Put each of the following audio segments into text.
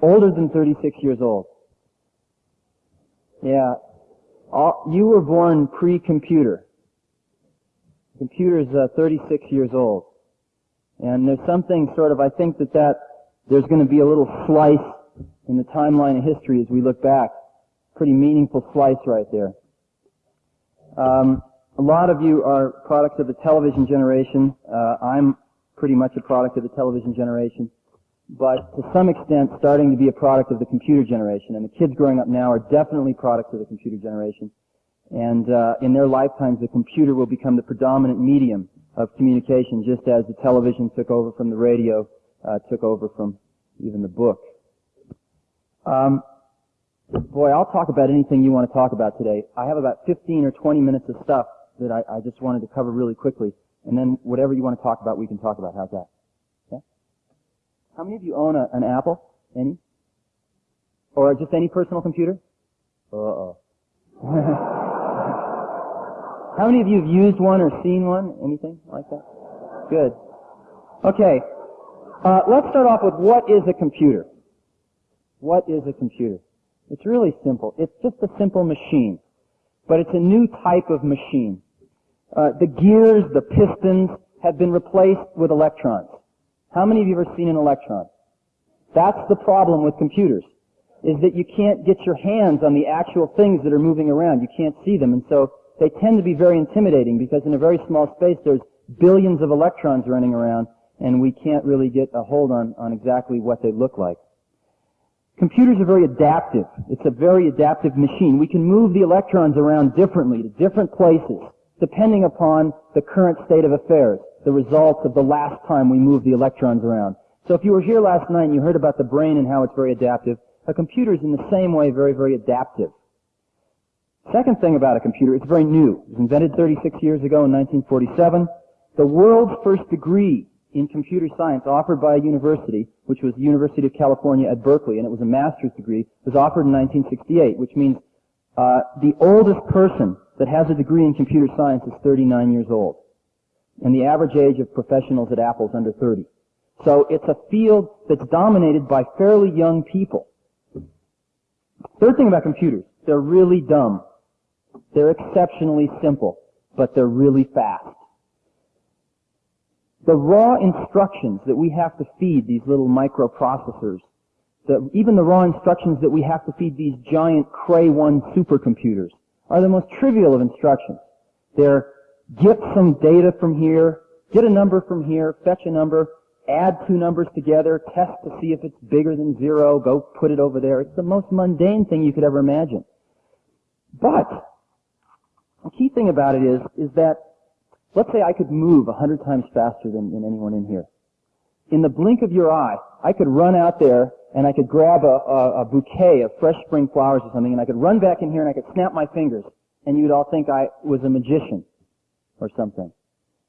Older than 36 years old. Yeah. All, you were born pre-computer. Computer's uh, 36 years old. And there's something sort of, I think that that, there's going to be a little slice in the timeline of history as we look back. Pretty meaningful slice right there. Um, a lot of you are products of the television generation. Uh, I'm pretty much a product of the television generation. But to some extent, starting to be a product of the computer generation. And the kids growing up now are definitely products of the computer generation. And uh, in their lifetimes, the computer will become the predominant medium of communication, just as the television took over from the radio, uh, took over from even the book. Um, boy, I'll talk about anything you want to talk about today. I have about 15 or 20 minutes of stuff that I, I just wanted to cover really quickly, and then whatever you want to talk about, we can talk about. How's that? How many of you own a, an Apple? Any? Or just any personal computer? Uh-oh. How many of you have used one or seen one? Anything like that? Good. Okay. Uh, let's start off with what is a computer? What is a computer? It's really simple. It's just a simple machine. But it's a new type of machine. Uh, the gears, the pistons, have been replaced with electrons. How many of you have ever seen an electron? That's the problem with computers, is that you can't get your hands on the actual things that are moving around. You can't see them. And so they tend to be very intimidating because in a very small space there's billions of electrons running around and we can't really get a hold on, on exactly what they look like. Computers are very adaptive. It's a very adaptive machine. We can move the electrons around differently to different places depending upon the current state of affairs, the results of the last time we moved the electrons around. So if you were here last night and you heard about the brain and how it's very adaptive, a computer is in the same way very, very adaptive. Second thing about a computer, it's very new. It was invented 36 years ago in 1947. The world's first degree in computer science offered by a university, which was the University of California at Berkeley, and it was a master's degree, was offered in 1968, which means uh, the oldest person that has a degree in computer science is 39 years old. And the average age of professionals at Apple is under 30. So it's a field that's dominated by fairly young people. Third thing about computers, they're really dumb. They're exceptionally simple, but they're really fast. The raw instructions that we have to feed these little microprocessors, the, even the raw instructions that we have to feed these giant Cray 1 supercomputers, are the most trivial of instructions. They're get some data from here, get a number from here, fetch a number, add two numbers together, test to see if it's bigger than zero, go put it over there. It's the most mundane thing you could ever imagine. But the key thing about it is, is that, let's say I could move a hundred times faster than, than anyone in here. In the blink of your eye, I could run out there and I could grab a, a, a bouquet of fresh spring flowers or something and I could run back in here and I could snap my fingers and you'd all think I was a magician or something.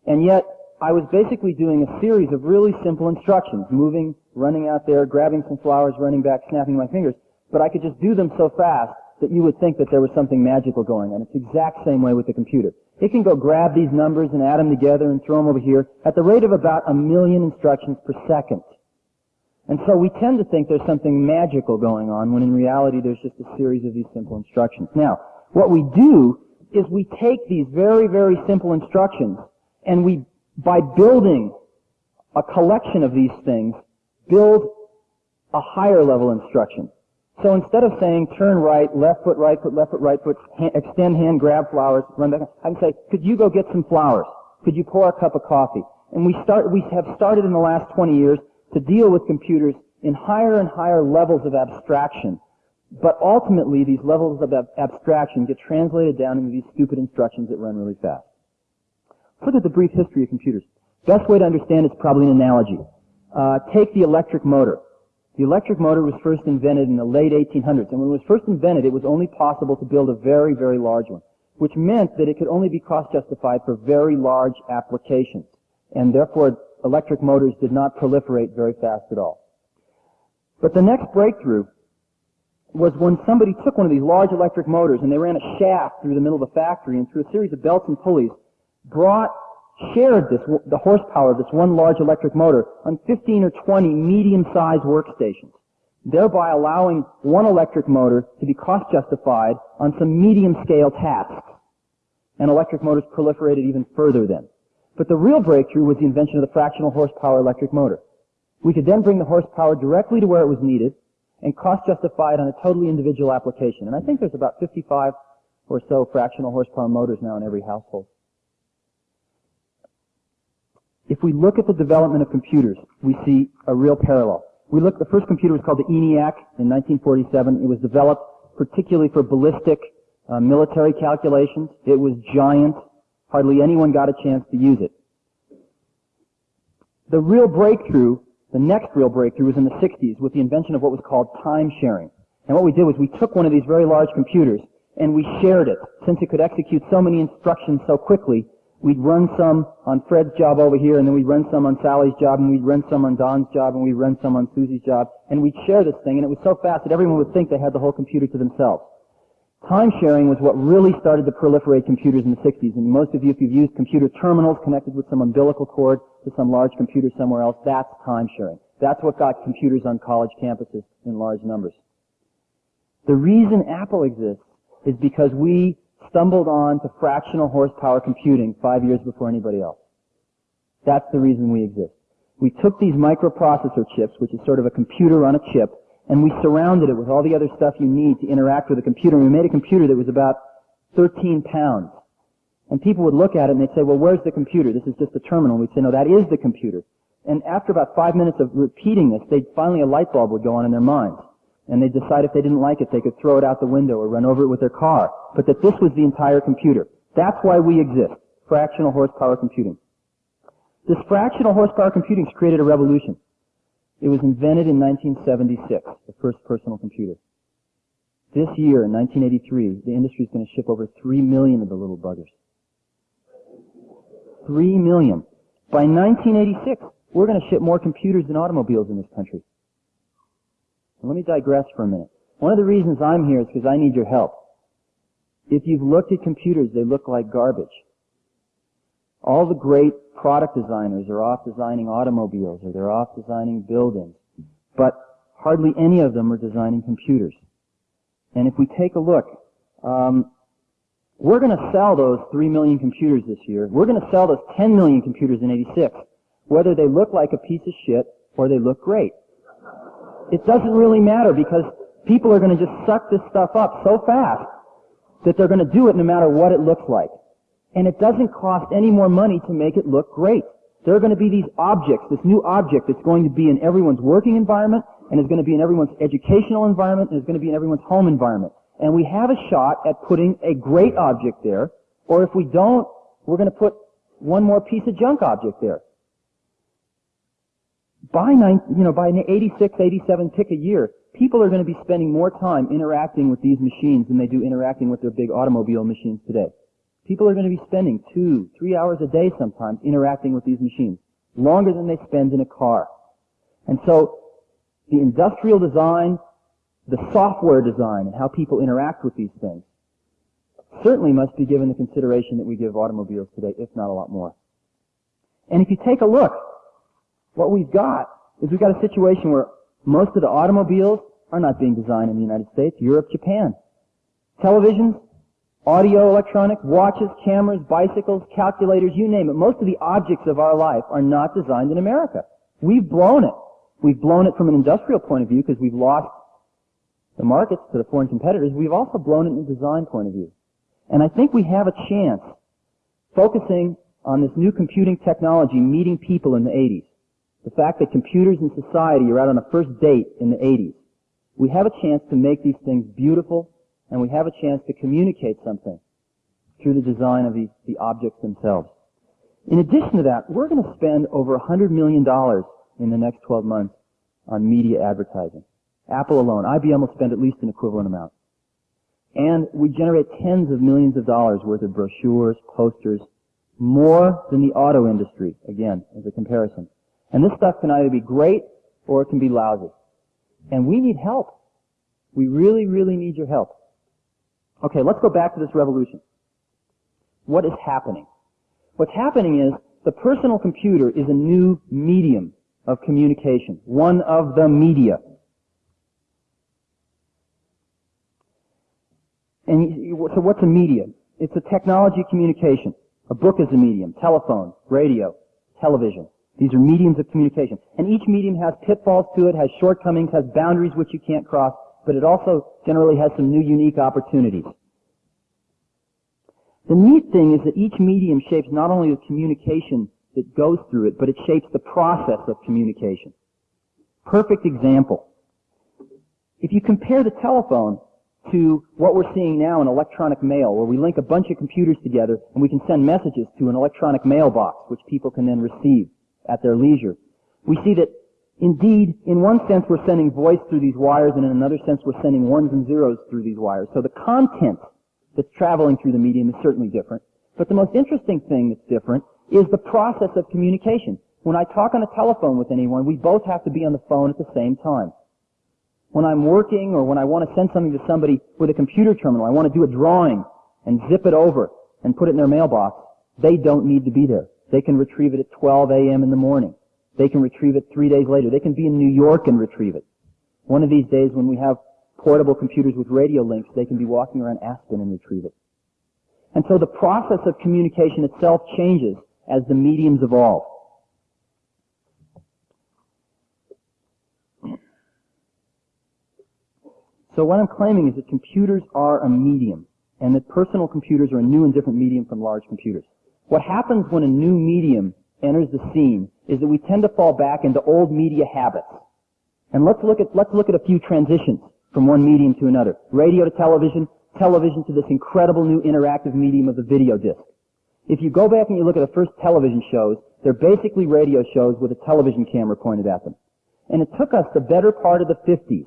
And yet, I was basically doing a series of really simple instructions, moving, running out there, grabbing some flowers, running back, snapping my fingers, but I could just do them so fast that you would think that there was something magical going on. It's the exact same way with the computer. It can go grab these numbers and add them together and throw them over here at the rate of about a million instructions per second. And so we tend to think there's something magical going on when in reality there's just a series of these simple instructions. Now, what we do is we take these very, very simple instructions and we, by building a collection of these things, build a higher level instruction. So instead of saying turn right, left foot, right foot, left foot, right foot, hand, extend hand, grab flowers, run back, I can say, could you go get some flowers? Could you pour a cup of coffee? And we start, we have started in the last 20 years to deal with computers in higher and higher levels of abstraction. But ultimately, these levels of ab- abstraction get translated down into these stupid instructions that run really fast. Look at the brief history of computers. Best way to understand it's probably an analogy. Uh, take the electric motor. The electric motor was first invented in the late 1800s, and when it was first invented, it was only possible to build a very, very large one, which meant that it could only be cost justified for very large applications, and therefore electric motors did not proliferate very fast at all. But the next breakthrough was when somebody took one of these large electric motors and they ran a shaft through the middle of the factory and through a series of belts and pulleys brought shared this, the horsepower of this one large electric motor on 15 or 20 medium-sized workstations. thereby allowing one electric motor to be cost justified on some medium scale tasks. And electric motors proliferated even further then. But the real breakthrough was the invention of the fractional horsepower electric motor. We could then bring the horsepower directly to where it was needed and cost justify it on a totally individual application. And I think there's about 55 or so fractional horsepower motors now in every household. If we look at the development of computers, we see a real parallel. We look, the first computer was called the ENIAC in 1947. It was developed particularly for ballistic uh, military calculations. It was giant. Hardly anyone got a chance to use it. The real breakthrough, the next real breakthrough was in the 60s with the invention of what was called time sharing. And what we did was we took one of these very large computers and we shared it. Since it could execute so many instructions so quickly, we'd run some on Fred's job over here, and then we'd run some on Sally's job, and we'd run some on Don's job, and we'd run some on Susie's job, and we'd share this thing, and it was so fast that everyone would think they had the whole computer to themselves. Time sharing was what really started to proliferate computers in the 60s, and most of you, if you've used computer terminals connected with some umbilical cord to some large computer somewhere else, that's time sharing. That's what got computers on college campuses in large numbers. The reason Apple exists is because we stumbled on to fractional horsepower computing five years before anybody else. That's the reason we exist. We took these microprocessor chips, which is sort of a computer on a chip, and we surrounded it with all the other stuff you need to interact with a computer. And we made a computer that was about 13 pounds. And people would look at it and they'd say, well, where's the computer? This is just a terminal. And we'd say, no, that is the computer. And after about five minutes of repeating this, they'd finally a light bulb would go on in their minds and they'd decide if they didn't like it, they could throw it out the window or run over it with their car. But that this was the entire computer. That's why we exist. Fractional horsepower computing. This fractional horsepower computing has created a revolution. It was invented in 1976, the first personal computer. This year, in 1983, the industry is going to ship over 3 million of the little buggers. 3 million. By 1986, we're going to ship more computers than automobiles in this country. Let me digress for a minute. One of the reasons I'm here is because I need your help. If you've looked at computers, they look like garbage. All the great product designers are off designing automobiles or they're off designing buildings. But hardly any of them are designing computers. And if we take a look, um, we're going to sell those 3 million computers this year. We're going to sell those 10 million computers in 86, whether they look like a piece of shit or they look great it doesn't really matter because people are going to just suck this stuff up so fast that they're going to do it no matter what it looks like. And it doesn't cost any more money to make it look great. There are going to be these objects, this new object that's going to be in everyone's working environment and is going to be in everyone's educational environment and is going to be in everyone's home environment. And we have a shot at putting a great object there, or if we don't, we're going to put one more piece of junk object there by nine, you know, by 86, 87 tick a year, people are going to be spending more time interacting with these machines than they do interacting with their big automobile machines today. People are going to be spending two, three hours a day sometimes interacting with these machines, longer than they spend in a car. And so, the industrial design, the software design, and how people interact with these things certainly must be given the consideration that we give automobiles today, if not a lot more. And if you take a look what we've got is we've got a situation where most of the automobiles are not being designed in the United States, Europe, Japan. Televisions, audio, electronic, watches, cameras, bicycles, calculators, you name it. Most of the objects of our life are not designed in America. We've blown it. We've blown it from an industrial point of view because we've lost the markets to the foreign competitors. We've also blown it in a design point of view. And I think we have a chance focusing on this new computing technology meeting people in the 80s the fact that computers and society are out on a first date in the 80s, we have a chance to make these things beautiful, and we have a chance to communicate something through the design of the, the objects themselves. In addition to that, we're going to spend over $100 million in the next 12 months on media advertising. Apple alone. IBM will spend at least an equivalent amount. And we generate tens of millions of dollars worth of brochures, posters, more than the auto industry, again, as a comparison. And this stuff can either be great or it can be lousy. And we need help. We really, really need your help. Okay, let's go back to this revolution. What is happening? What's happening is the personal computer is a new medium of communication, one of the media. And so what's a medium? It's a technology communication. A book is a medium, telephone, radio, television. These are mediums of communication. And each medium has pitfalls to it, has shortcomings, has boundaries which you can't cross but it also generally has some new unique opportunities. The neat thing is that each medium shapes not only the communication that goes through it, but it shapes the process of communication. Perfect example. If you compare the telephone to what we're seeing now in electronic mail, where we link a bunch of computers together and we can send messages to an electronic mailbox, which people can then receive at their leisure. We see that indeed, in one sense, we're sending voice through these wires, and in another sense, we're sending ones and zeros through these wires. So the content that's traveling through the medium is certainly different. But the most interesting thing that's different is the process of communication. When I talk on the telephone with anyone, we both have to be on the phone at the same time. When I'm working or when I want to send something to somebody with a computer terminal, I want to do a drawing and zip it over and put it in their mailbox, they don't need to be there. They can retrieve it at 12 a.m. in the morning. They can retrieve it three days later. They can be in New York and retrieve it. One of these days when we have portable computers with radio links, they can be walking around Aspen and retrieve it. And so the process of communication itself changes as the mediums evolve. So what I'm claiming is that computers are a medium, and that personal computers are a new and different medium from large computers. What happens when a new medium enters the scene is that we tend to fall back into old media habits. And let's look at, let's look at a few transitions from one medium to another. Radio to television, television to this incredible new interactive medium of the video disc. If you go back and you look at the first television shows, they're basically radio shows with a television camera pointed at them. And it took us the better part of the 50s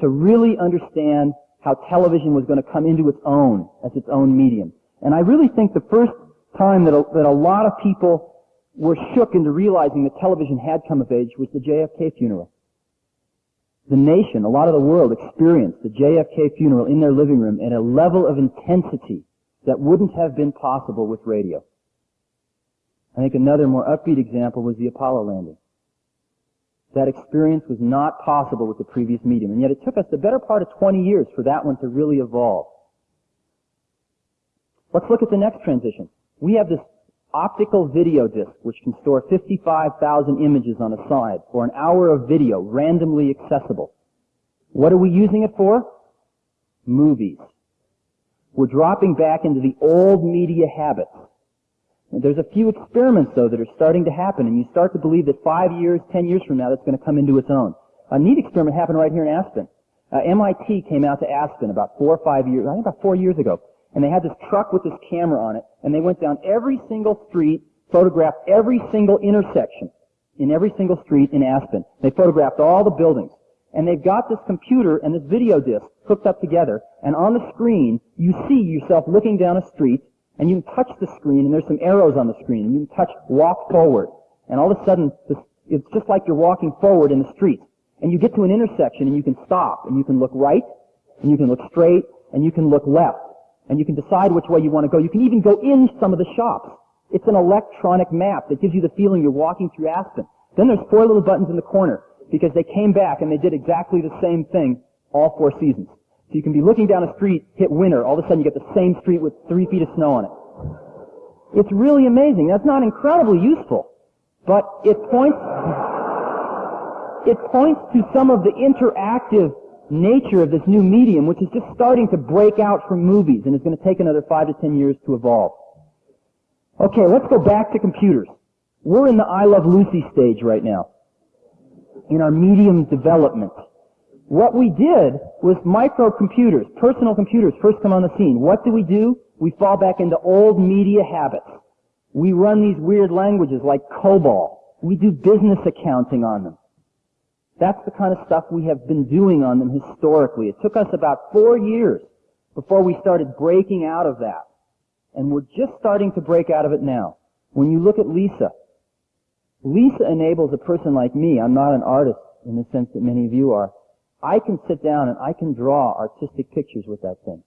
to really understand how television was going to come into its own as its own medium. And I really think the first time that a, that a lot of people were shook into realizing that television had come of age was the JFK funeral. The nation, a lot of the world experienced the JFK funeral in their living room at a level of intensity that wouldn't have been possible with radio. I think another more upbeat example was the Apollo landing. That experience was not possible with the previous medium, and yet it took us the better part of 20 years for that one to really evolve. Let's look at the next transition. We have this optical video disc which can store 55,000 images on a side for an hour of video, randomly accessible. What are we using it for? Movies. We're dropping back into the old media habits. There's a few experiments, though, that are starting to happen, and you start to believe that five years, ten years from now, that's going to come into its own. A neat experiment happened right here in Aspen. Uh, MIT came out to Aspen about four or five years, I think about four years ago, and they had this truck with this camera on it, and they went down every single street, photographed every single intersection in every single street in Aspen. They photographed all the buildings. And they've got this computer and this video disc hooked up together, and on the screen, you see yourself looking down a street, and you can touch the screen, and there's some arrows on the screen, and you can touch walk forward. And all of a sudden, this, it's just like you're walking forward in the street. And you get to an intersection, and you can stop, and you can look right, and you can look straight, and you can look left. And you can decide which way you want to go. You can even go in some of the shops. It's an electronic map that gives you the feeling you're walking through Aspen. Then there's four little buttons in the corner because they came back and they did exactly the same thing all four seasons. So you can be looking down a street, hit winter, all of a sudden you get the same street with three feet of snow on it. It's really amazing. That's not incredibly useful, but it points, it points to some of the interactive nature of this new medium, which is just starting to break out from movies and is going to take another five to ten years to evolve. Okay, let's go back to computers. We're in the I Love Lucy stage right now in our medium development. What we did was microcomputers, personal computers first come on the scene. What do we do? We fall back into old media habits. We run these weird languages like COBOL. We do business accounting on them. That's the kind of stuff we have been doing on them historically. It took us about four years before we started breaking out of that. And we're just starting to break out of it now. When you look at Lisa, Lisa enables a person like me, I'm not an artist in the sense that many of you are, I can sit down and I can draw artistic pictures with that thing.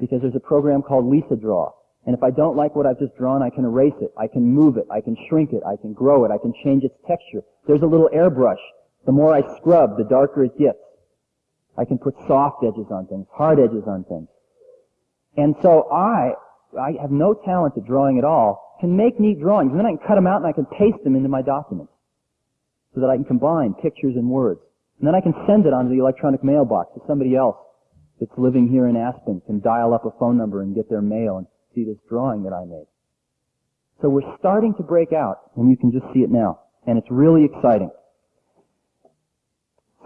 Because there's a program called Lisa Draw. And if I don't like what I've just drawn, I can erase it, I can move it, I can shrink it, I can grow it, I can change its texture. There's a little airbrush the more I scrub, the darker it gets. I can put soft edges on things, hard edges on things. And so I, I have no talent at drawing at all, can make neat drawings, and then I can cut them out and I can paste them into my documents so that I can combine pictures and words. And then I can send it onto the electronic mailbox to somebody else that's living here in Aspen, can dial up a phone number and get their mail and see this drawing that I made. So we're starting to break out, and you can just see it now. And it's really exciting.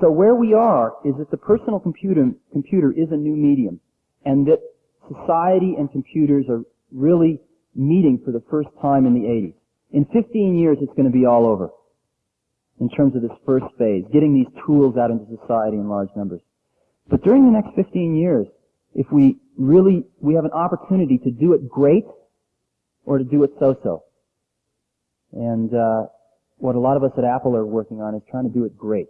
So where we are is that the personal computer, computer is a new medium, and that society and computers are really meeting for the first time in the 80s. In 15 years, it's going to be all over in terms of this first phase, getting these tools out into society in large numbers. But during the next 15 years, if we really, we have an opportunity to do it great or to do it so-so. And uh, what a lot of us at Apple are working on is trying to do it great.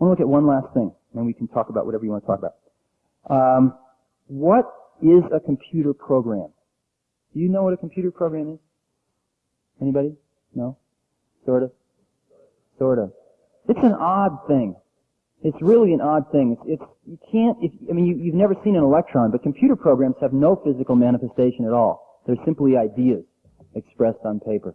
I want to look at one last thing, and we can talk about whatever you want to talk about. Um, what is a computer program? Do you know what a computer program is? Anybody? No? Sort of? Sort of. It's an odd thing. It's really an odd thing. It's, it's you can't. If, I mean, you, you've never seen an electron, but computer programs have no physical manifestation at all. They're simply ideas expressed on paper.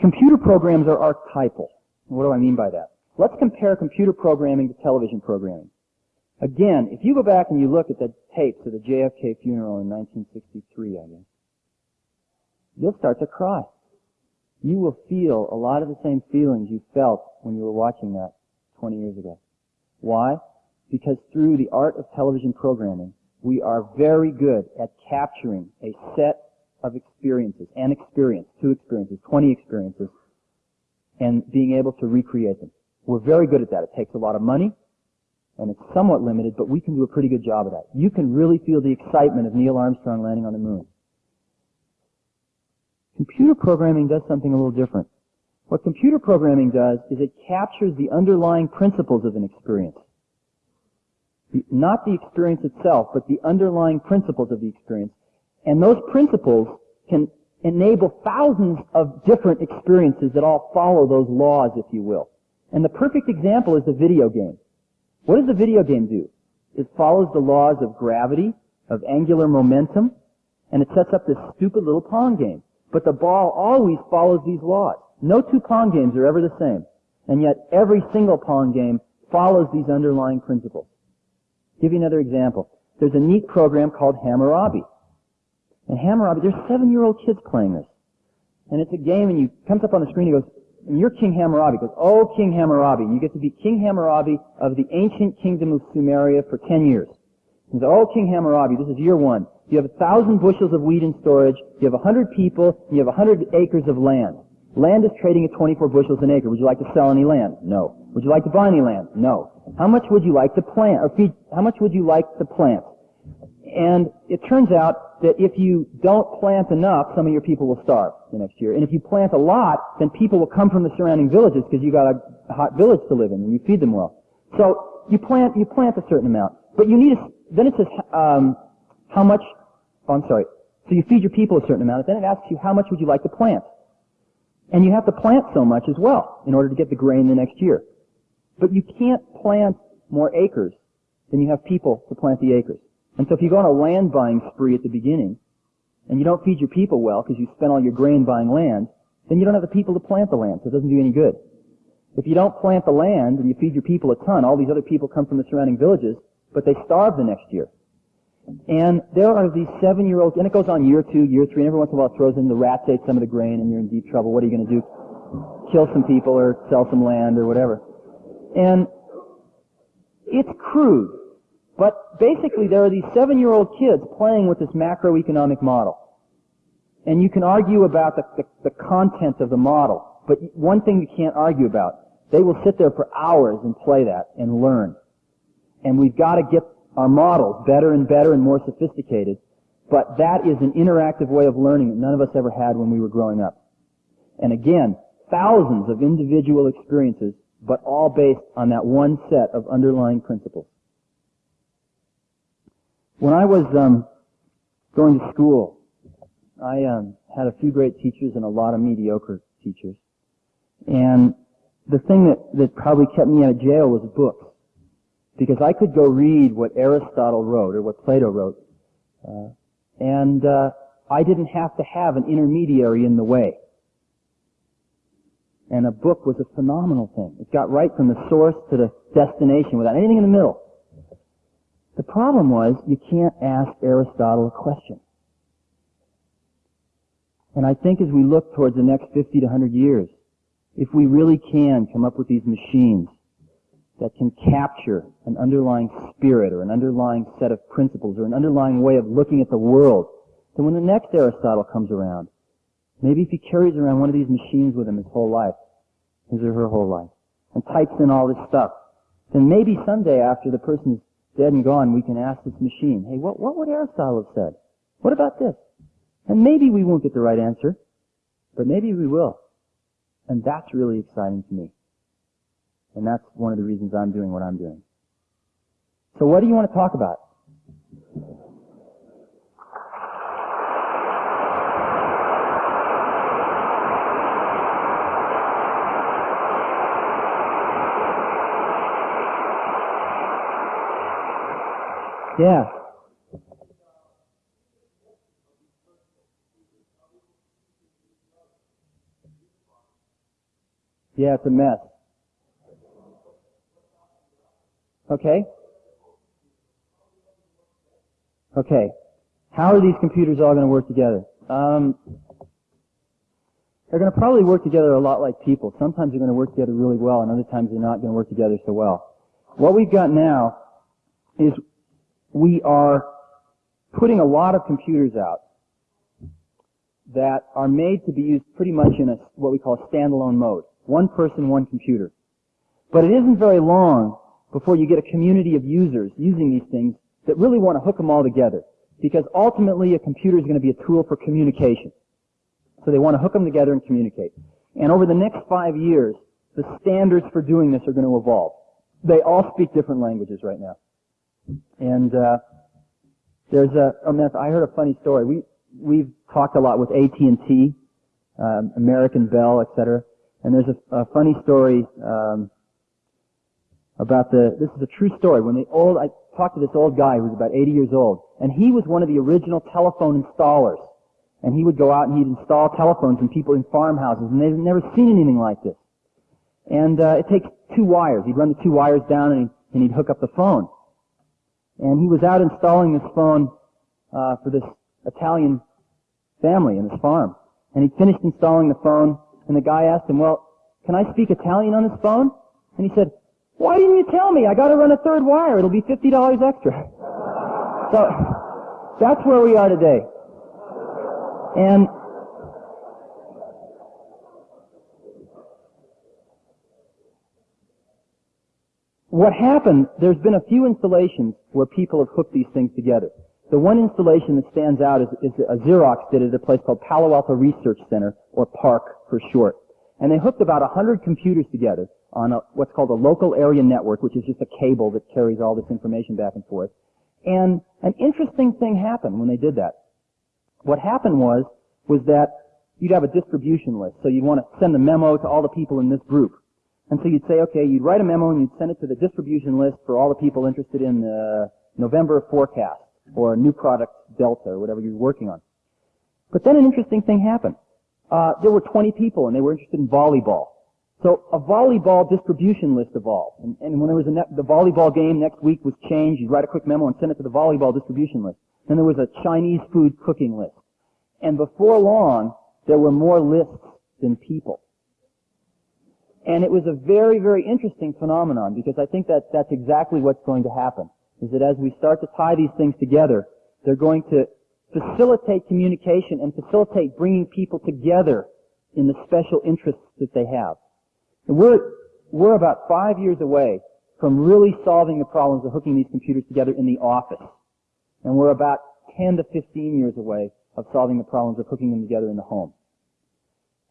Computer programs are archetypal. What do I mean by that? Let's compare computer programming to television programming. Again, if you go back and you look at the tapes of the JFK funeral in 1963, I guess, you'll start to cry. You will feel a lot of the same feelings you felt when you were watching that 20 years ago. Why? Because through the art of television programming, we are very good at capturing a set of experiences, an experience, two experiences, 20 experiences, and being able to recreate them. We're very good at that. It takes a lot of money, and it's somewhat limited, but we can do a pretty good job of that. You can really feel the excitement of Neil Armstrong landing on the moon. Computer programming does something a little different. What computer programming does is it captures the underlying principles of an experience. The, not the experience itself, but the underlying principles of the experience. And those principles can enable thousands of different experiences that all follow those laws, if you will. And the perfect example is a video game. What does a video game do? It follows the laws of gravity, of angular momentum, and it sets up this stupid little pong game. But the ball always follows these laws. No two Pong games are ever the same. And yet every single Pong game follows these underlying principles. I'll give you another example. There's a neat program called Hammurabi. And Hammurabi, there's seven-year-old kids playing this. And it's a game and you comes up on the screen, he goes, and you're King Hammurabi. He goes, oh, King Hammurabi. You get to be King Hammurabi of the ancient kingdom of Sumeria for ten years. He says, oh, King Hammurabi, this is year one. You have a thousand bushels of wheat in storage, you have a hundred people, you have a hundred acres of land. Land is trading at 24 bushels an acre. Would you like to sell any land? No. Would you like to buy any land? No. How much would you like to plant, or feed, how much would you like to plant? And it turns out that if you don't plant enough, some of your people will starve the next year. And if you plant a lot, then people will come from the surrounding villages because you got a hot village to live in and you feed them well. So you plant, you plant a certain amount. But you need a, then it says, um, how much, oh, I'm sorry. So you feed your people a certain amount, and then it asks you how much would you like to plant. And you have to plant so much as well in order to get the grain the next year. But you can't plant more acres than you have people to plant the acres. And so if you go on a land buying spree at the beginning, and you don't feed your people well because you spent all your grain buying land, then you don't have the people to plant the land, so it doesn't do any good. If you don't plant the land and you feed your people a ton, all these other people come from the surrounding villages, but they starve the next year. And there are these seven-year-olds, and it goes on year two, year three, and every once in a while it throws in the rats ate some of the grain and you're in deep trouble. What are you going to do? Kill some people or sell some land or whatever. And it's crude. But basically there are these seven-year-old kids playing with this macroeconomic model. And you can argue about the, the, the content of the model. But one thing you can't argue about, they will sit there for hours and play that and learn. And we've got to get our models better and better and more sophisticated. But that is an interactive way of learning that none of us ever had when we were growing up. And again, thousands of individual experiences, but all based on that one set of underlying principles. When I was um, going to school, I um, had a few great teachers and a lot of mediocre teachers. And the thing that, that probably kept me out of jail was books. Because I could go read what Aristotle wrote or what Plato wrote, uh, and uh, I didn't have to have an intermediary in the way. And a book was a phenomenal thing. It got right from the source to the destination without anything in the middle. The problem was you can't ask Aristotle a question. And I think as we look towards the next 50 to 100 years, if we really can come up with these machines that can capture an underlying spirit or an underlying set of principles or an underlying way of looking at the world, then when the next Aristotle comes around, maybe if he carries around one of these machines with him his whole life, his or her whole life, and types in all this stuff, then maybe someday after the person's dead and gone, we can ask this machine, hey, what, what would Aristotle have said? What about this? And maybe we won't get the right answer, but maybe we will. And that's really exciting to me. And that's one of the reasons I'm doing what I'm doing. So what do you want to talk about? Yeah. Yeah, it's a mess. Okay? Okay. How are these computers all going to work together? Um, they're going to probably work together a lot like people. Sometimes they're going to work together really well, and other times they're not going to work together so well. What we've got now is we are putting a lot of computers out that are made to be used pretty much in a what we call a standalone mode. One person, one computer. But it isn't very long before you get a community of users using these things that really want to hook them all together. Because ultimately a computer is going to be a tool for communication. So they want to hook them together and communicate. And over the next five years, the standards for doing this are going to evolve. They all speak different languages right now. And uh, there's a, oh, I heard a funny story. We we've talked a lot with AT and T, um, American Bell, etc. And there's a, a funny story um, about the. This is a true story. When the old, I talked to this old guy who was about 80 years old, and he was one of the original telephone installers. And he would go out and he'd install telephones in people in farmhouses, and they've never seen anything like this. And uh, it takes two wires. He'd run the two wires down, and, he'd, and he'd hook up the phone. And he was out installing this phone uh, for this Italian family in his farm. And he finished installing the phone, and the guy asked him, well, can I speak Italian on this phone? And he said, why didn't you tell me? I gotta run a third wire. It'll be $50 extra. so, that's where we are today. And what happened, there's been a few installations where people have hooked these things together. The one installation that stands out is, is a Xerox did it at a place called Palo Alto Research Center, or PARC for short. And they hooked about 100 computers together on a, what's called a local area network, which is just a cable that carries all this information back and forth. And an interesting thing happened when they did that. What happened was, was that you'd have a distribution list. So you'd want to send a memo to all the people in this group. And so you'd say, okay, you'd write a memo and you'd send it to the distribution list for all the people interested in the November forecast or new product delta or whatever you're working on. But then an interesting thing happened. Uh, there were 20 people and they were interested in volleyball. So a volleyball distribution list evolved. And, and when there was a the volleyball game next week was changed, you'd write a quick memo and send it to the volleyball distribution list. Then there was a Chinese food cooking list. And before long, there were more lists than people. And it was a very, very interesting phenomenon because I think that that's exactly what's going to happen. Is that as we start to tie these things together, they're going to facilitate communication and facilitate bringing people together in the special interests that they have. And we're, we're about five years away from really solving the problems of hooking these computers together in the office. And we're about 10 to 15 years away of solving the problems of hooking them together in the home.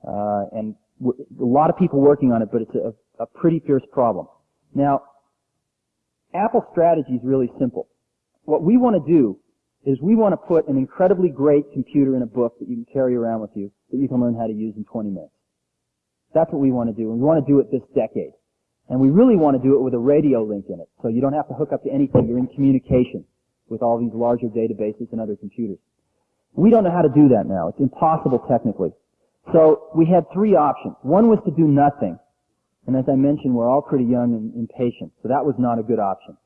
Uh, and a lot of people working on it, but it's a, a pretty fierce problem. Now, Apple's strategy is really simple. What we want to do is we want to put an incredibly great computer in a book that you can carry around with you that you can learn how to use in 20 minutes. That's what we want to do. And we want to do it this decade. And we really want to do it with a radio link in it. So you don't have to hook up to anything. You're in communication with all these larger databases and other computers. We don't know how to do that now. It's impossible technically. So we had three options. One was to do nothing. And as I mentioned, we're all pretty young and impatient. So that was not a good option.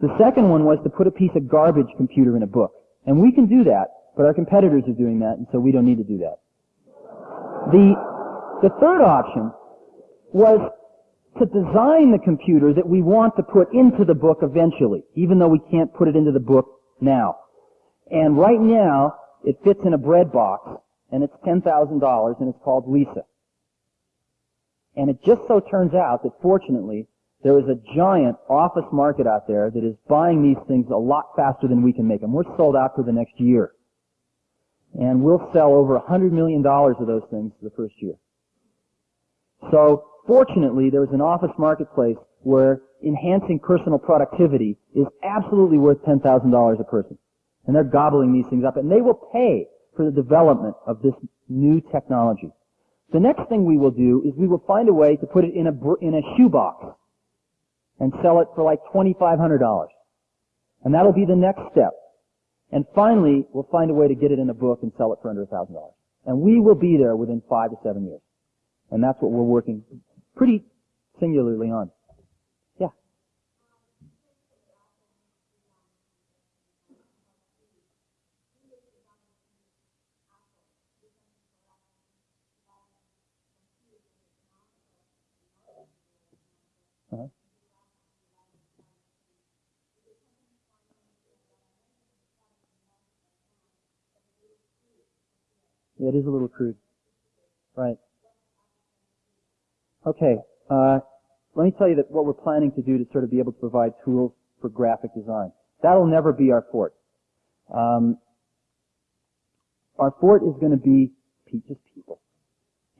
The second one was to put a piece of garbage computer in a book. And we can do that, but our competitors are doing that, and so we don't need to do that. The, the third option was to design the computer that we want to put into the book eventually, even though we can't put it into the book now. And right now, it fits in a bread box, and it's $10,000, and it's called Lisa. And it just so turns out that fortunately, there is a giant office market out there that is buying these things a lot faster than we can make them. We're sold out for the next year. And we'll sell over $100 million of those things the first year. So Fortunately, there is an office marketplace where enhancing personal productivity is absolutely worth $10,000 a person. And they're gobbling these things up, and they will pay for the development of this new technology. The next thing we will do is we will find a way to put it in a, in a shoebox and sell it for like $2,500. And that'll be the next step. And finally, we'll find a way to get it in a book and sell it for under $1,000. And we will be there within five to seven years. And that's what we're working pretty singularly on. It is a little crude. Right. Okay, uh, let me tell you that what we're planning to do to sort of be able to provide tools for graphic design. That'll never be our fort. Um, our fort is going to be just people.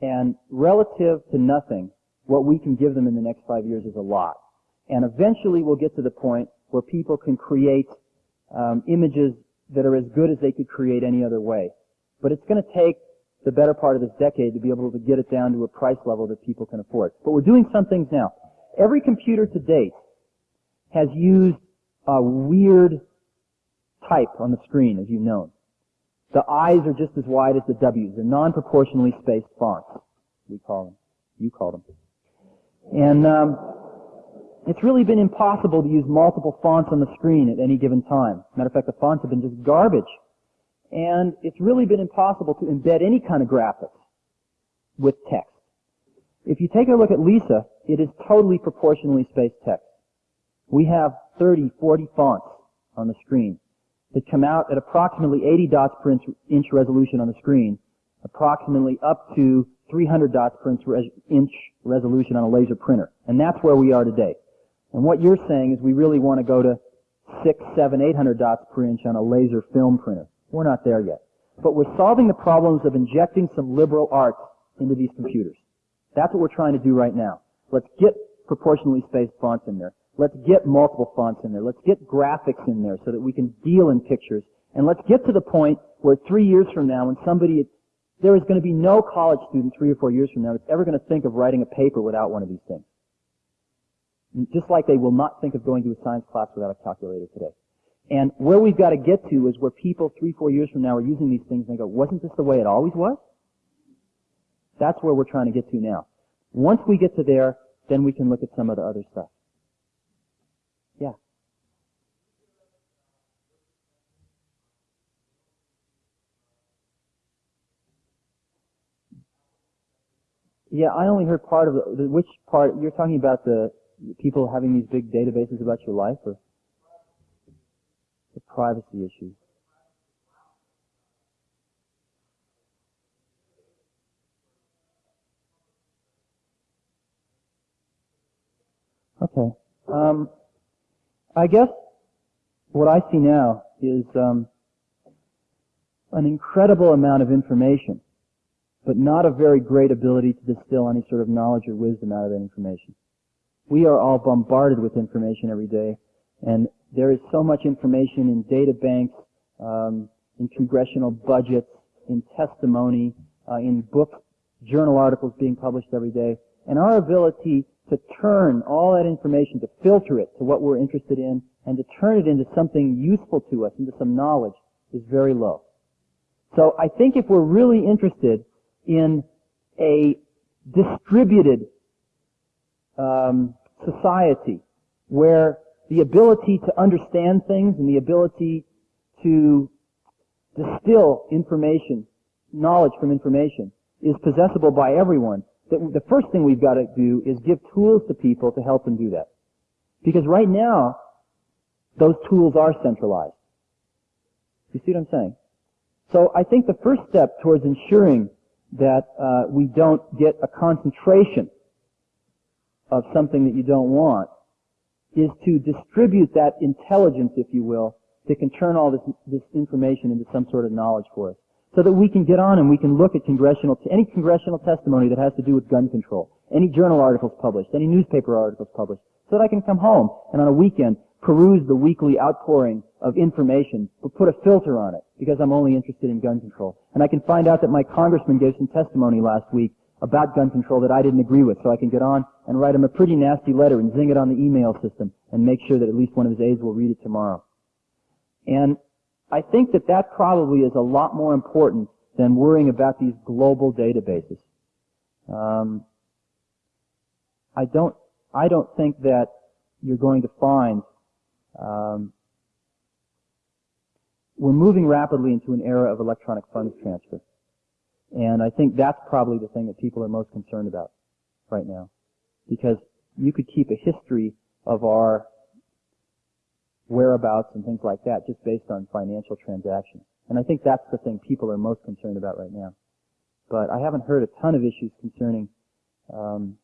And relative to nothing, what we can give them in the next five years is a lot. And eventually we'll get to the point where people can create um, images that are as good as they could create any other way. But it's going to take the better part of this decade to be able to get it down to a price level that people can afford. But we're doing some things now. Every computer to date has used a weird type on the screen, as you've known. The I's are just as wide as the W's. They're non-proportionally spaced fonts, we call them. You call them. And um, it's really been impossible to use multiple fonts on the screen at any given time. Matter of fact, the fonts have been just garbage and it's really been impossible to embed any kind of graphics with text. If you take a look at Lisa, it is totally proportionally spaced text. We have 30, 40 fonts on the screen that come out at approximately 80 dots per inch, resolution on the screen, approximately up to 300 dots per inch resolution on a laser printer. And that's where we are today. And what you're saying is we really want to go to 6, 7, 800 dots per inch on a laser film printer. We're not there yet. But we're solving the problems of injecting some liberal arts into these computers. That's what we're trying to do right now. Let's get proportionally spaced fonts in there. Let's get multiple fonts in there. Let's get graphics in there so that we can deal in pictures. And let's get to the point where three years from now, when somebody, there is going to be no college student three or four years from now that's ever going to think of writing a paper without one of these things. Just like they will not think of going to a science class without a calculator today. And where we've got to get to is where people three, four years from now are using these things and they go, wasn't this the way it always was? That's where we're trying to get to now. Once we get to there, then we can look at some of the other stuff. Yeah. Yeah, I only heard part of the, which part, you're talking about the people having these big databases about your life or? The privacy issue. Okay. Um, I guess what I see now is um, an incredible amount of information, but not a very great ability to distill any sort of knowledge or wisdom out of that information. We are all bombarded with information every day, and there is so much information in data banks, um, in congressional budgets, in testimony, uh, in book journal articles being published every day, and our ability to turn all that information, to filter it to what we're interested in, and to turn it into something useful to us, into some knowledge, is very low. So I think if we're really interested in a distributed um, society where the ability to understand things and the ability to distill information, knowledge from information, is possessible by everyone, the first thing we've got to do is give tools to people to help them do that. Because right now, those tools are centralized. You see what I'm saying? So I think the first step towards ensuring that uh, we don't get a concentration of something that you don't want is to distribute that intelligence, if you will, that can turn all this, this information into some sort of knowledge for us. So that we can get on and we can look at congressional, any congressional testimony that has to do with gun control, any journal articles published, any newspaper articles published, so that I can come home and on a weekend peruse the weekly outpouring of information, but put a filter on it because I'm only interested in gun control. And I can find out that my congressman gave some testimony last week about gun control that I didn't agree with, so I can get on and write him a pretty nasty letter and zing it on the email system and make sure that at least one of his aides will read it tomorrow. And I think that that probably is a lot more important than worrying about these global databases. Um, I don't, I don't think that you're going to find um, we're moving rapidly into an era of electronic funds transfer. And I think that's probably the thing that people are most concerned about right now. Because you could keep a history of our whereabouts and things like that just based on financial transactions. And I think that's the thing people are most concerned about right now. But I haven't heard a ton of issues concerning um,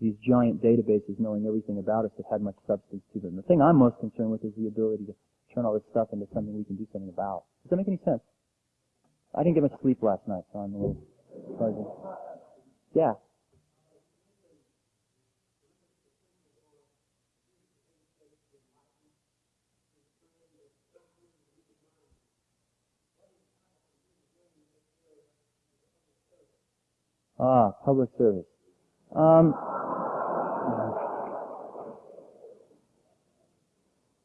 these giant databases knowing everything about us that had much substance to them. The thing I'm most concerned with is the ability to turn all this stuff into something we can do something about. Does that make any sense? I didn't get much sleep last night, so I'm a little fuzzy. Yeah. Ah, public service. Um,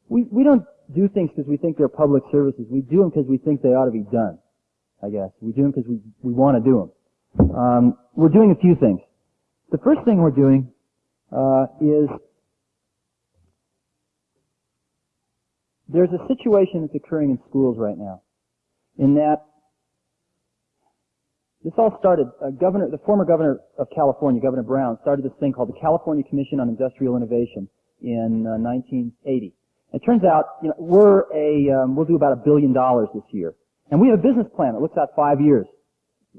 we, we don't do things because we think they're public services. We do them because we think they ought to be done, I guess. We do them because we, we want to do them. Um, we're doing a few things. The first thing we're doing uh, is there's a situation that's occurring in schools right now in that this all started, uh, governor, the former governor of California, Governor Brown, started this thing called the California Commission on Industrial Innovation in uh, 1980. It turns out, you know, we're a, um, we'll do about a billion dollars this year. And we have a business plan that looks out five years.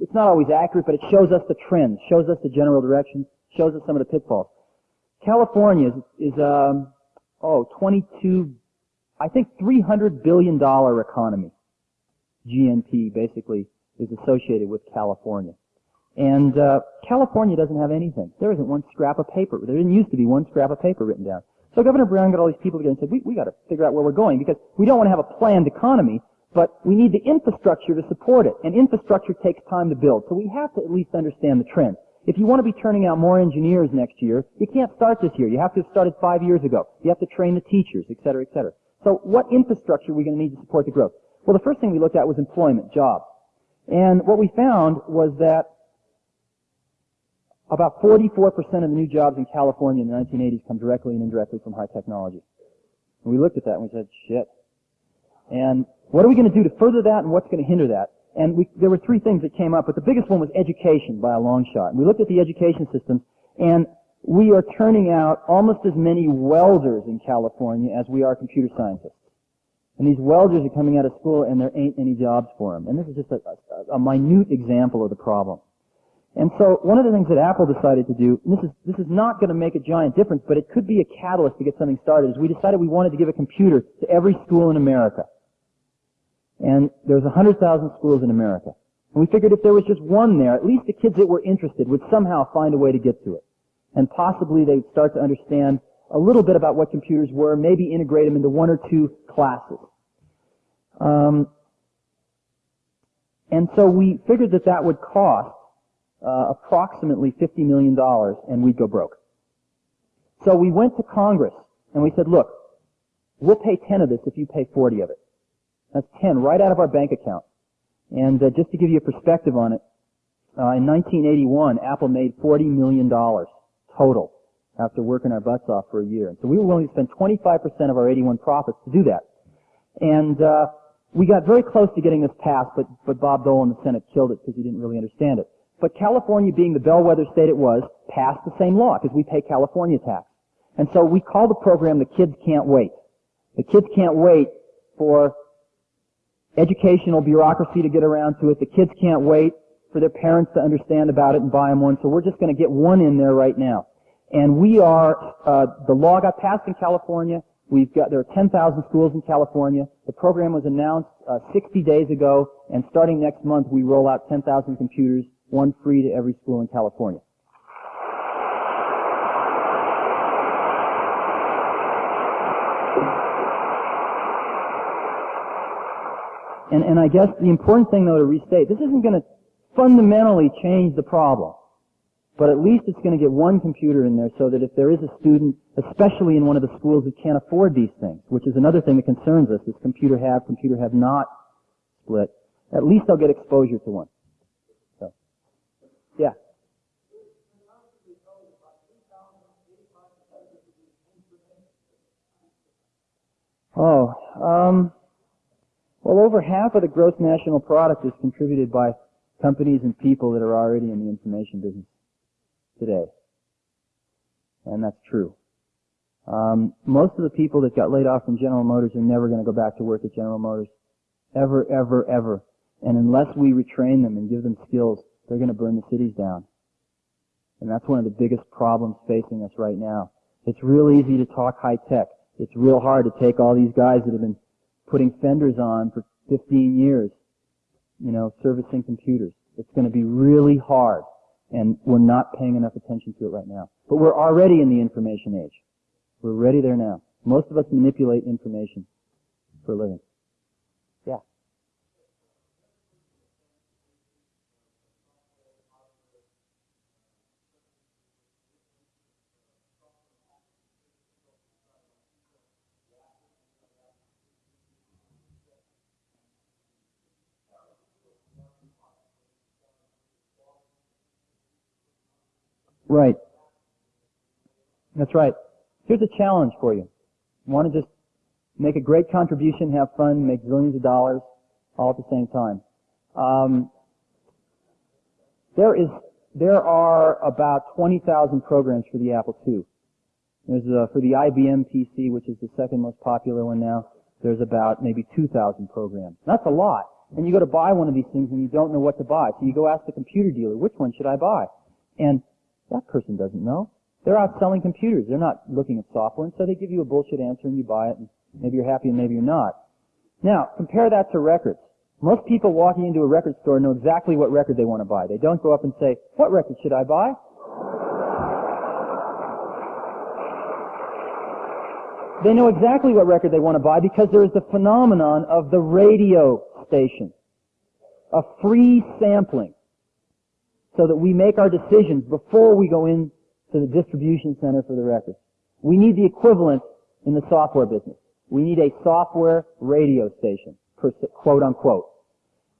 It's not always accurate, but it shows us the trends, shows us the general direction, shows us some of the pitfalls. California is, is um, oh, 22, I think 300 billion dollar economy. GNP basically is associated with California. And uh, California doesn't have anything. There isn't one scrap of paper. There didn't used to be one scrap of paper written down. So Governor Brown got all these people together and said, we, we got to figure out where we're going because we don't want to have a planned economy, but we need the infrastructure to support it. And infrastructure takes time to build. So we have to at least understand the trend. If you want to be turning out more engineers next year, you can't start this year. You have to have started five years ago. You have to train the teachers, et cetera, et cetera. So what infrastructure are we going to need to support the growth? Well, the first thing we looked at was employment, jobs. And what we found was that about 44% of the new jobs in California in the 1980s come directly and indirectly from high technology. And we looked at that and we said, shit. And what are we going to do to further that and what's going to hinder that? And we, there were three things that came up, but the biggest one was education by a long shot. And we looked at the education systems and we are turning out almost as many welders in California as we are computer scientists. And these welders are coming out of school and there ain't any jobs for them. And this is just a, a, a minute example of the problem. And so one of the things that Apple decided to do, and this is, this is not going to make a giant difference, but it could be a catalyst to get something started, is we decided we wanted to give a computer to every school in America. And there's 100,000 schools in America. And we figured if there was just one there, at least the kids that were interested would somehow find a way to get to it. And possibly they'd start to understand a little bit about what computers were, maybe integrate them into one or two classes. Um, and so we figured that that would cost uh, approximately $50 million and we'd go broke. So we went to Congress and we said, look, we'll pay 10 of this if you pay 40 of it. That's 10 right out of our bank account. And uh, just to give you a perspective on it, uh, in 1981, Apple made $40 million total after working our butts off for a year. And so we were willing to spend 25% of our 81 profits to do that. And uh, we got very close to getting this passed, but, but Bob Dole in the Senate killed it because he didn't really understand it. But California, being the bellwether state it was, passed the same law because we pay California tax. And so we call the program The Kids Can't Wait. The kids can't wait for educational bureaucracy to get around to it. The kids can't wait for their parents to understand about it and buy them one. So we're just going to get one in there right now. And we are, uh, the law got passed in California. We've got, there are 10,000 schools in California. The program was announced uh, 60 days ago, and starting next month, we roll out 10,000 computers, one free to every school in California. And, and I guess the important thing, though, to restate, this isn't going to fundamentally change the problem. But at least it's going to get one computer in there so that if there is a student, especially in one of the schools that can't afford these things, which is another thing that concerns us, is computer have, computer have not split, at least they'll get exposure to one. So, yeah. Oh, um, well, over half of the gross national product is contributed by companies and people that are already in the information business today. And that's true. Um, most of the people that got laid off from General Motors are never going to go back to work at General Motors. Ever, ever, ever. And unless we retrain them and give them skills, they're going to burn the cities down. And that's one of the biggest problems facing us right now. It's real easy to talk high tech. It's real hard to take all these guys that have been putting fenders on for 15 years, you know, servicing computers. It's going to be really hard, and we're not paying enough attention to it right now. But we're already in the information age. We're ready there now. Most of us manipulate information for a living. Yeah. Right. That's right. Here's a challenge for you. You want to just make a great contribution, have fun, make zillions of dollars, all at the same time. Um, there is, there are about 20,000 programs for the Apple II. There's uh, for the IBM PC, which is the second most popular one now. There's about maybe 2,000 programs. That's a lot. And you go to buy one of these things and you don't know what to buy. So you go ask the computer dealer, which one should I buy? And that person doesn't know. They're out selling computers. They're not looking at software, and so they give you a bullshit answer and you buy it, and maybe you're happy and maybe you're not. Now, compare that to records. Most people walking into a record store know exactly what record they want to buy. They don't go up and say, what record should I buy? They know exactly what record they want to buy because there is the phenomenon of the radio station. A free sampling so that we make our decisions before we go in to the distribution center for the record. We need the equivalent in the software business. We need a software radio station, quote unquote.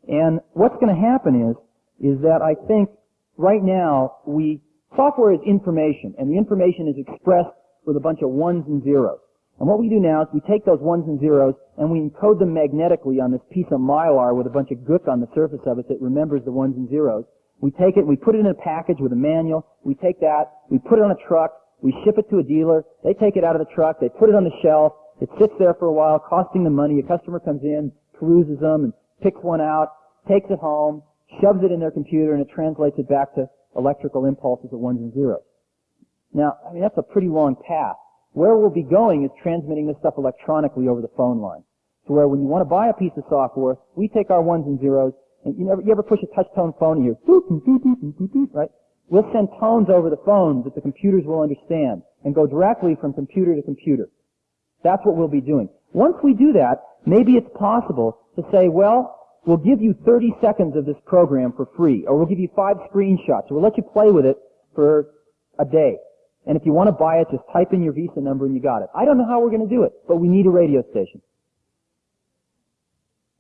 And what's going to happen is, is that I think right now we, software is information, and the information is expressed with a bunch of ones and zeros. And what we do now is we take those ones and zeros and we encode them magnetically on this piece of mylar with a bunch of gook on the surface of it that remembers the ones and zeros. We take it, we put it in a package with a manual. We take that, we put it on a truck, we ship it to a dealer. They take it out of the truck, they put it on the shelf. It sits there for a while, costing them money. A customer comes in, peruses them, and picks one out, takes it home, shoves it in their computer, and it translates it back to electrical impulses of ones and zeros. Now, I mean, that's a pretty long path. Where we'll be going is transmitting this stuff electronically over the phone line. So where when you want to buy a piece of software, we take our ones and zeros, and you, never, you ever push a touch tone phone and you right? We'll send tones over the phone that the computers will understand and go directly from computer to computer. That's what we'll be doing. Once we do that, maybe it's possible to say, well, we'll give you 30 seconds of this program for free, or we'll give you five screenshots, or we'll let you play with it for a day. And if you want to buy it, just type in your Visa number and you got it. I don't know how we're going to do it, but we need a radio station.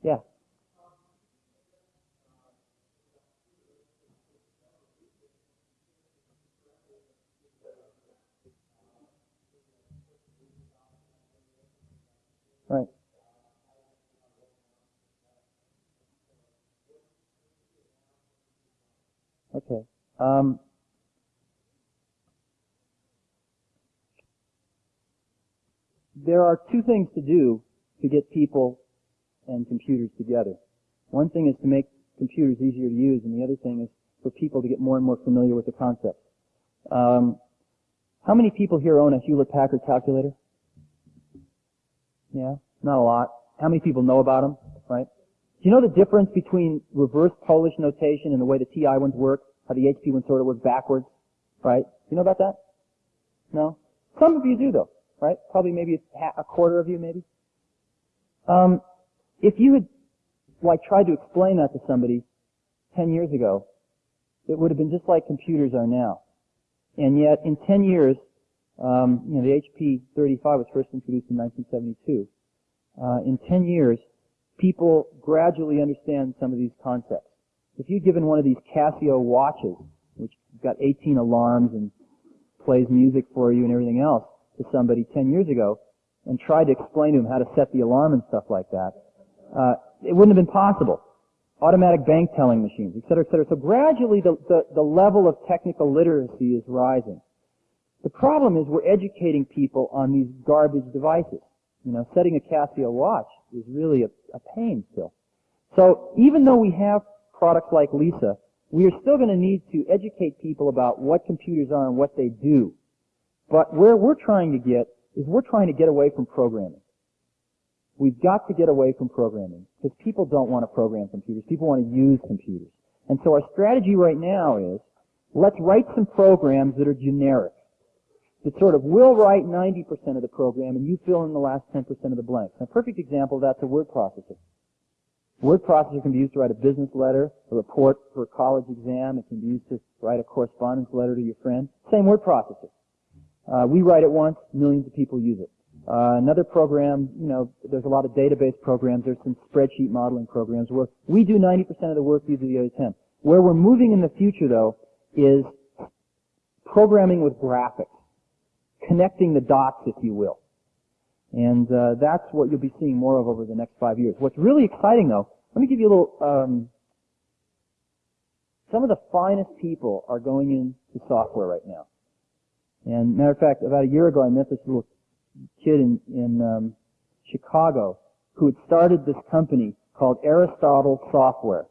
Yeah. Right. Okay. Um, there are two things to do to get people and computers together. One thing is to make computers easier to use, and the other thing is for people to get more and more familiar with the concepts. Um, how many people here own a Hewlett-Packard calculator? Yeah, not a lot. How many people know about them, right? Do you know the difference between reverse Polish notation and the way the TI ones work? How the HP ones sort of work backwards, right? You know about that? No? Some of you do though, right? Probably maybe a quarter of you maybe. Um, if you had, like, tried to explain that to somebody 10 years ago, it would have been just like computers are now. And yet, in 10 years, um, you know, the HP 35 was first introduced in 1972. Uh, in 10 years, people gradually understand some of these concepts. If you'd given one of these Casio watches, which got 18 alarms and plays music for you and everything else, to somebody 10 years ago, and tried to explain to him how to set the alarm and stuff like that, uh, it wouldn't have been possible. Automatic bank telling machines, et cetera, et cetera. So gradually the, the, the level of technical literacy is rising. The problem is we're educating people on these garbage devices. You know, setting a Casio watch is really a, a pain still. So even though we have products like Lisa, we are still going to need to educate people about what computers are and what they do. But where we're trying to get is we're trying to get away from programming. We've got to get away from programming because people don't want to program computers. People want to use computers. And so our strategy right now is let's write some programs that are generic. That sort of will write 90% of the program and you fill in the last 10% of the blanks. a perfect example of that's a word processor. Word processor can be used to write a business letter, a report for a college exam. It can be used to write a correspondence letter to your friend. Same word processor. Uh, we write it once, millions of people use it. Uh, another program, you know, there's a lot of database programs. There's some spreadsheet modeling programs where we do 90% of the work, you do the other 10. Where we're moving in the future, though, is programming with graphics, connecting the dots, if you will. And uh, that's what you'll be seeing more of over the next five years. What's really exciting, though, let me give you a little. Um, some of the finest people are going into software right now. And matter of fact, about a year ago, I met this little kid in, in um, Chicago who had started this company called Aristotle Software.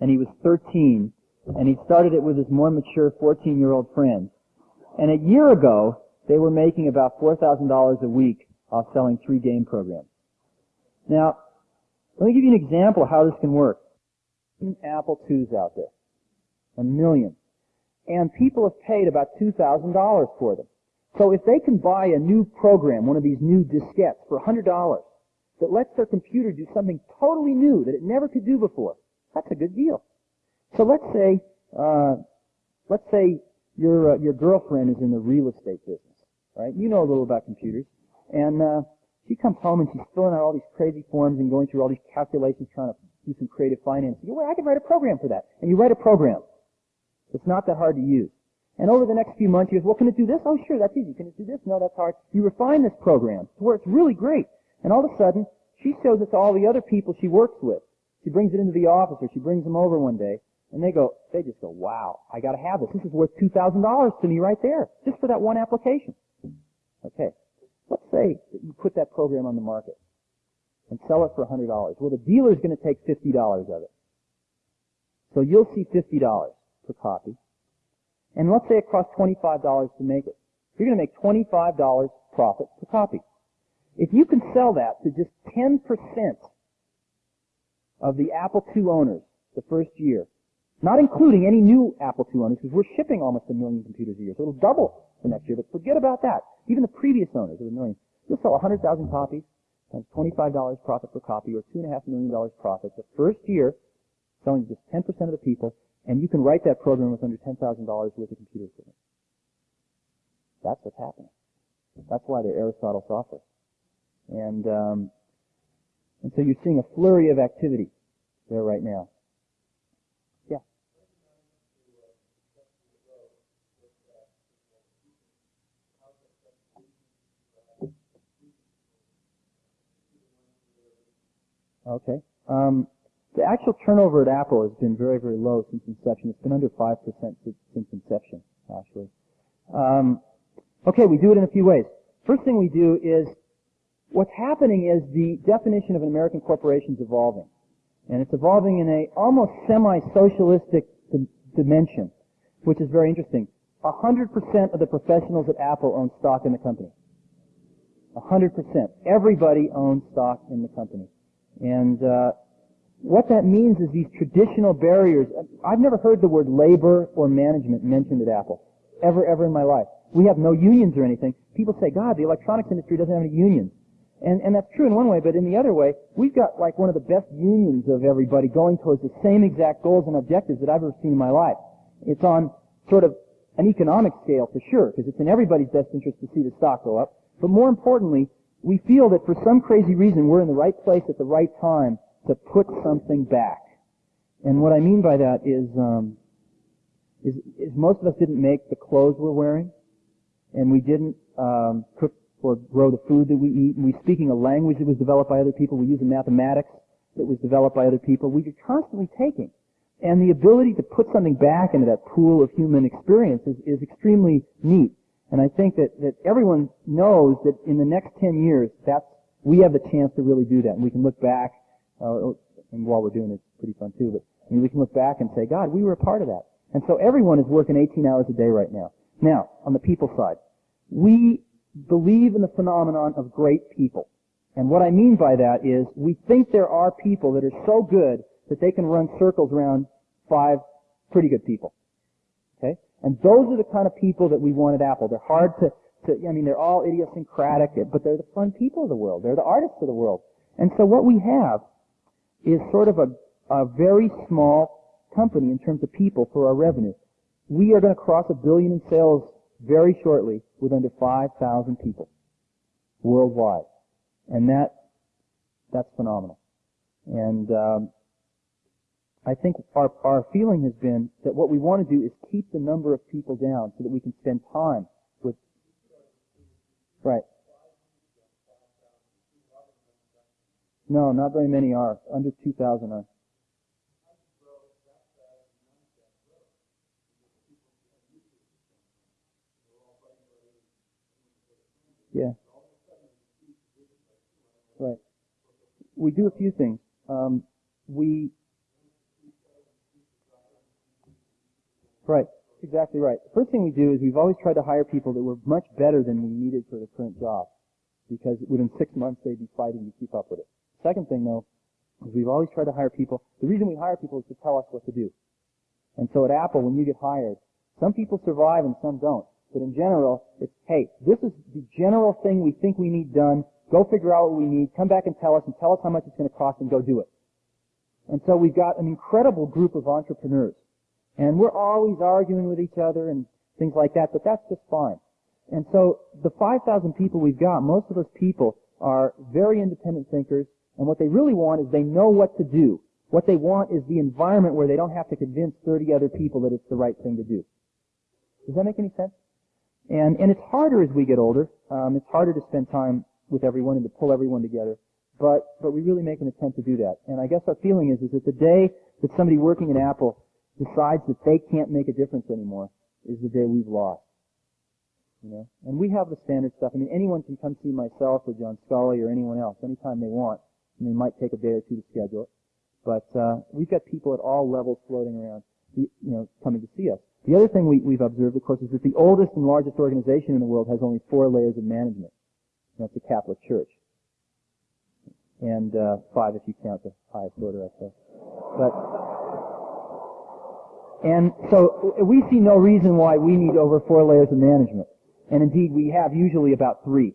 And he was 13, and he started it with his more mature 14-year-old friend. And a year ago, they were making about $4,000 a week off selling three game programs. Now, let me give you an example of how this can work. Apple IIs out there. A million. And people have paid about $2,000 for them. So if they can buy a new program, one of these new diskettes for $100 that lets their computer do something totally new that it never could do before, that's a good deal. So let's say, uh, let's say your uh, your girlfriend is in the real estate business, right? You know a little about computers, and uh, she comes home and she's filling out all these crazy forms and going through all these calculations, trying to do some creative finance. You go, well, I can write a program for that, and you write a program. It's not that hard to use. And over the next few months, he goes, well, can it do this? Oh, sure, that's easy. Can it do this? No, that's hard. You refine this program to where it's really great. And all of a sudden, she shows it to all the other people she works with. She brings it into the office or she brings them over one day and they go, they just go, wow, I gotta have this. This is worth $2,000 to me right there, just for that one application. Okay. Let's say that you put that program on the market and sell it for $100. Well, the dealer's gonna take $50 of it. So you'll see $50 per copy. And let's say it costs $25 to make it. You're going to make $25 profit per copy. If you can sell that to just 10% of the Apple II owners the first year, not including any new Apple II owners, because we're shipping almost a million computers a year, so it'll double the next year, but forget about that. Even the previous owners of a million. You'll sell 100,000 copies, times $25 profit per copy or $2.5 million profit the first year, selling just 10% of the people, and you can write that program with under $10,000 worth of computer equipment. That's what's happening. That's why they're Aristotle software. And, um, and so you're seeing a flurry of activity there right now. Okay. Um, the actual turnover at Apple has been very, very low since inception. It's been under 5% since, since inception, actually. Um, okay, we do it in a few ways. First thing we do is, what's happening is the definition of an American corporation is evolving. And it's evolving in a almost semi-socialistic di- dimension, which is very interesting. 100% of the professionals at Apple own stock in the company. 100%. Everybody owns stock in the company. And uh, what that means is these traditional barriers. I've never heard the word labor or management mentioned at Apple, ever, ever in my life. We have no unions or anything. People say, God, the electronics industry doesn't have any unions. And, and that's true in one way, but in the other way, we've got like one of the best unions of everybody going towards the same exact goals and objectives that I've ever seen in my life. It's on sort of an economic scale for sure, because it's in everybody's best interest to see the stock go up. But more importantly, we feel that for some crazy reason we're in the right place at the right time to put something back. And what I mean by that is, um, is, is most of us didn't make the clothes we're wearing, and we didn't um, cook or grow the food that we eat, and we're speaking a language that was developed by other people. We use a mathematics that was developed by other people. We are constantly taking. And the ability to put something back into that pool of human experience is, is extremely neat. And I think that, that everyone knows that in the next 10 years, that's, we have the chance to really do that. And we can look back, uh, and while we're doing it, it's pretty fun too, but I mean, we can look back and say, God, we were a part of that. And so everyone is working 18 hours a day right now. Now, on the people side, we believe in the phenomenon of great people. And what I mean by that is we think there are people that are so good that they can run circles around five pretty good people. And those are the kind of people that we want at Apple. They're hard to, to I mean, they're all idiosyncratic, but they're the fun people of the world. They're the artists of the world. And so what we have is sort of a, a very small company in terms of people for our revenue. We are going to cross a billion in sales very shortly with under 5,000 people worldwide. And that, that's phenomenal. And um, I think our, our feeling has been that what we want to do is keep the number of people down so that we can spend time with. Right. No, not very many are. Under 2,000 are. Yeah. Right. We do a few things. Um, we. Right. Exactly right. The first thing we do is we've always tried to hire people that were much better than we needed for the current job, because within six months they'd be fighting to keep up with it. Second thing though, is we've always tried to hire people. The reason we hire people is to tell us what to do. And so at Apple, when you get hired, some people survive and some don't. But in general, it's, hey, this is the general thing we think we need done. Go figure out what we need. Come back and tell us and tell us how much it's going to cost and go do it. And so we've got an incredible group of entrepreneurs. And we're always arguing with each other and things like that, but that's just fine. And so the 5,000 people we've got, most of those people are very independent thinkers, and what they really want is they know what to do. What they want is the environment where they don't have to convince 30 other people that it's the right thing to do. Does that make any sense? And, and it's harder as we get older. Um, it's harder to spend time with everyone and to pull everyone together. But, but we really make an attempt to do that. And I guess our feeling is, is that the day that somebody working at Apple decides that they can't make a difference anymore is the day we've lost. You know? And we have the standard stuff. I mean, anyone can come see myself or John Sculley or anyone else anytime they want. And they might take a day or two to schedule it. But, uh, we've got people at all levels floating around, you know, coming to see us. The other thing we, we've observed, of course, is that the oldest and largest organization in the world has only four layers of management. And that's the Catholic Church. And uh, five if you count the highest order, I suppose. But and so we see no reason why we need over four layers of management. And indeed, we have usually about three.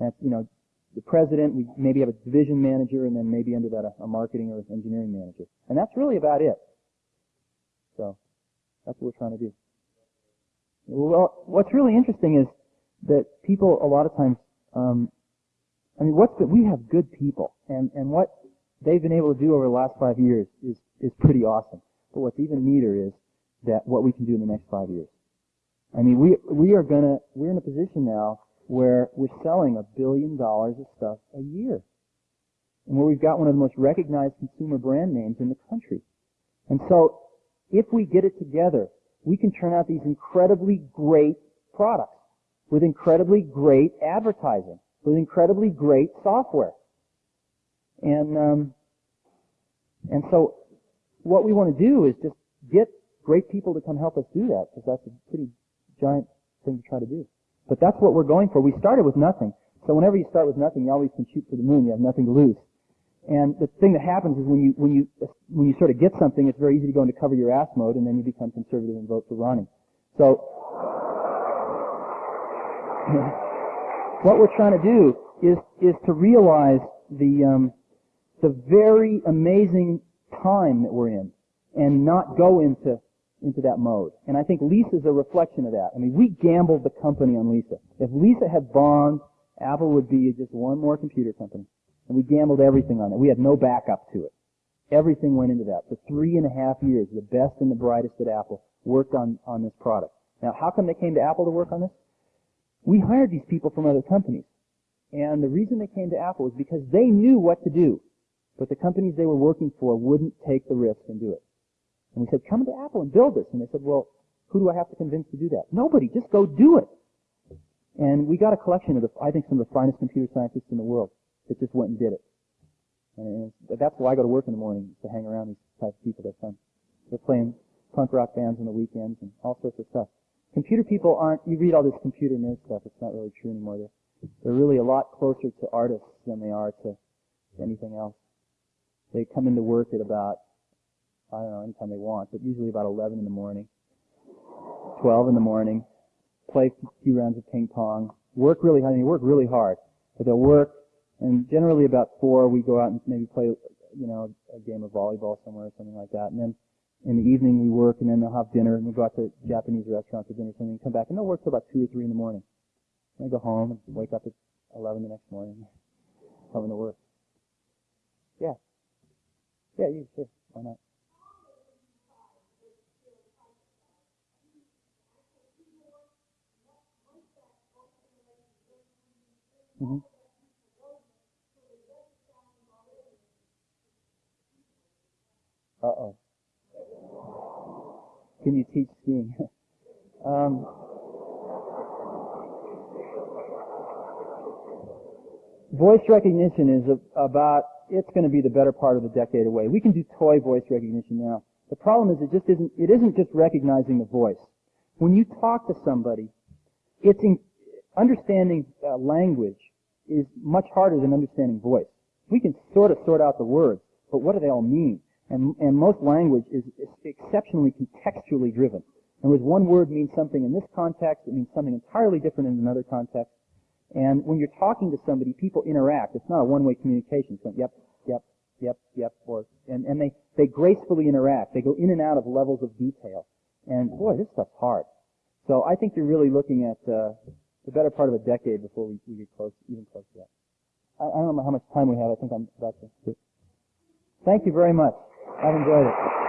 That's you know the president, we maybe have a division manager, and then maybe under that a, a marketing or engineering manager. And that's really about it. So that's what we're trying to do. Well, what's really interesting is that people a lot of times, um, I mean, what's the, we have good people, and and what they've been able to do over the last five years is is pretty awesome. But what's even neater is that what we can do in the next five years. I mean, we we are gonna we're in a position now where we're selling a billion dollars of stuff a year, and where we've got one of the most recognized consumer brand names in the country. And so, if we get it together, we can turn out these incredibly great products with incredibly great advertising, with incredibly great software. And um, and so, what we want to do is just get great people to come help us do that, because that's a pretty giant thing to try to do. But that's what we're going for. We started with nothing. So whenever you start with nothing, you always can shoot for the moon. You have nothing to lose. And the thing that happens is when you when you when you sort of get something, it's very easy to go into cover your ass mode, and then you become conservative and vote for Ronnie. So what we're trying to do is is to realize the um, the very amazing time that we're in, and not go into into that mode. And I think Lisa's a reflection of that. I mean, we gambled the company on Lisa. If Lisa had bombed, Apple would be just one more computer company. And we gambled everything on it. We had no backup to it. Everything went into that. For three and a half years, the best and the brightest at Apple worked on, on this product. Now, how come they came to Apple to work on this? We hired these people from other companies. And the reason they came to Apple was because they knew what to do. But the companies they were working for wouldn't take the risk and do it. And we said, come to Apple and build this. And they said, well, who do I have to convince to do that? Nobody. Just go do it. And we got a collection of the, I think, some of the finest computer scientists in the world that just went and did it. And that's why I go to work in the morning, to hang around these types of people. They're fun. They're playing punk rock bands on the weekends and all sorts of stuff. Computer people aren't, you read all this computer nerd stuff, it's not really true anymore. They're, they're really a lot closer to artists than they are to anything else. They come into work at about I don't know, anytime they want, but usually about 11 in the morning, 12 in the morning, play a few rounds of ping pong, work really hard, I mean, work really hard, but they'll work, and generally about four, we go out and maybe play, you know, a game of volleyball somewhere or something like that, and then in the evening we work, and then they'll have dinner, and we go out to Japanese restaurant for dinner or something, and come back, and they'll work till about two or three in the morning. And I go home and wake up at 11 the next morning, coming to work. Yeah. Yeah, you, sure. Why not? Mm-hmm. Uh oh. Can you teach skiing? um, voice recognition is a, about, it's going to be the better part of a decade away. We can do toy voice recognition now. The problem is it just isn't, it isn't just recognizing the voice. When you talk to somebody, it's in, understanding uh, language is much harder than understanding voice. We can sort of sort out the words, but what do they all mean? And, and most language is, is exceptionally contextually driven. In other words, one word means something in this context, it means something entirely different in another context. And when you're talking to somebody, people interact. It's not a one-way communication. It's yep, yep, yep, yep, or, and, and they, they gracefully interact. They go in and out of levels of detail. And boy, this stuff's hard. So I think you're really looking at, uh, the better part of a decade before we, we get close, even close to that. I, I don't know how much time we have. I think I'm about to. Thank you very much. I've enjoyed it.